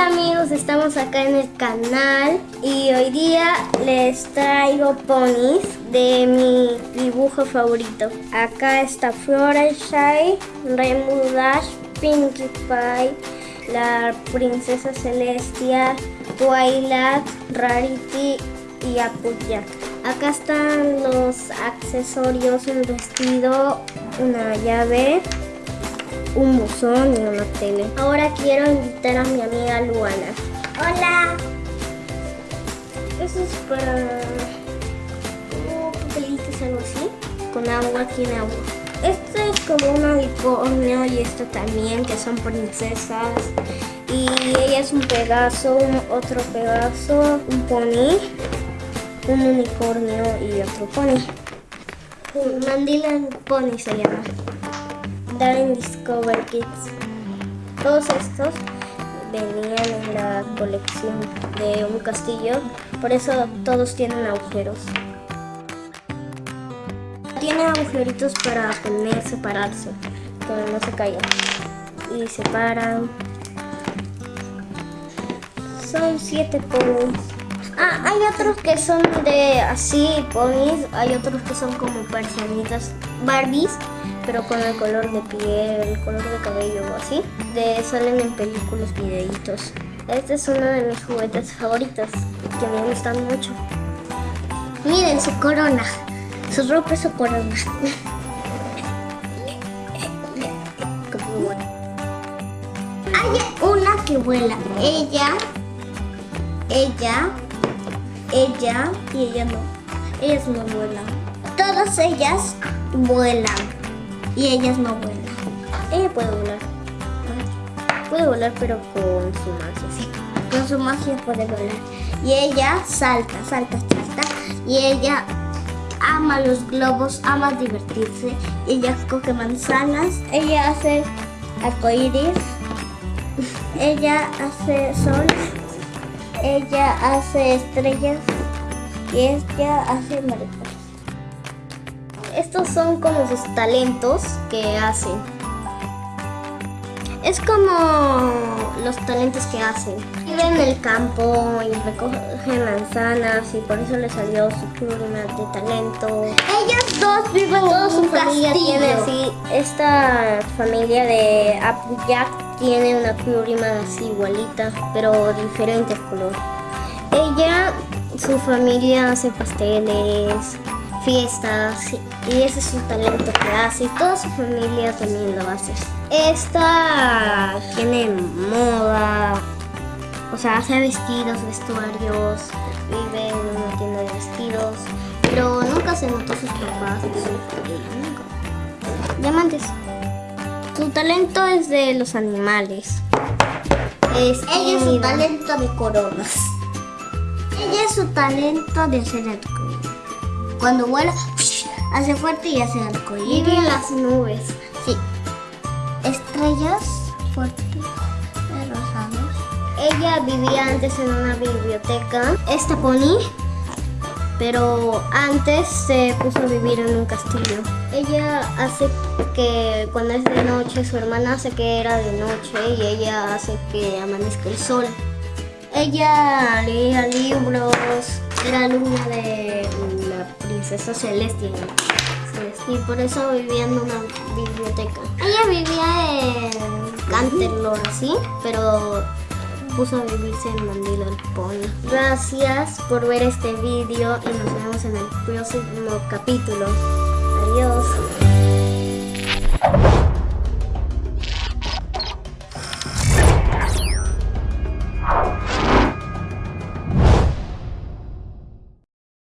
Hola amigos, estamos acá en el canal y hoy día les traigo ponis de mi dibujo favorito. Acá está Fluttershy, Rainbow Dash, Pinkie Pie, la Princesa Celestia, Twilight, Rarity y Applejack. Acá están los accesorios, un vestido, una llave, un buzón y una tele. Ahora quiero invitar a mi amiga Luana. Hola. Eso es para como papelitos algo así. Con agua, tiene agua. Este es como un unicornio y esto también, que son princesas. Y ella es un pegaso, un otro pegaso, un pony, un unicornio y otro pony. Mandila Pony se llama. Darren Discover Kids. Todos estos venían en la colección de un castillo, por eso todos tienen agujeros. Tiene agujeritos para poner, separarse, que no se caigan. Y se paran. Son siete ponis. Ah, hay otros que son de así ponis, hay otros que son como personitas Barbies pero con el color de piel, el color de cabello o así. De, salen en películas, videitos. Este es uno de mis juguetes favoritos, que me gustan mucho. Miren su corona, su ropa su corona. Hay una que vuela. Ella, ella, ella y ella no. Ellas no vuelan. Todas ellas vuelan y ellas no vuelan. Ella puede volar. Puede volar pero con su magia. Con su magia puede volar. Y ella salta, salta, salta. Y ella ama los globos, ama divertirse. Ella coge manzanas. Ella hace arcoíris. ella hace sol. Ella hace estrellas. Y ella hace mariposas estos son como sus talentos que hacen. Es como los talentos que hacen. Viven en el campo y recogen manzanas y por eso le salió su pluma de talento. Ellas dos viven en su familia tiene así. Esta familia de Applejack tiene una pluma así igualita, pero diferente color. Ella, su familia hace pasteles, fiestas y ese es un talento que hace y toda su familia también lo hace. Esta tiene moda, o sea, hace vestidos, vestuarios, vive en una tienda de vestidos, pero nunca se notó sus papás Diamantes. Su talento es de los animales. Es Ella es su talento de coronas. Ella es su talento de hacer el cuando vuela, hace fuerte y hace arcoíris. Vive en las nubes. Sí. Estrellas fuertes, rosados. Ella vivía antes en una biblioteca. Esta pony pero antes se puso a vivir en un castillo. Ella hace que cuando es de noche, su hermana hace que era de noche y ella hace que amanezca el sol. Ella leía libros, era alumna de princesa Celestia. Y por eso vivía en una biblioteca. Ella vivía en Canterlore, ¿sí? Pero puso a vivirse en Mandela Pony. Gracias por ver este vídeo y nos vemos en el próximo capítulo.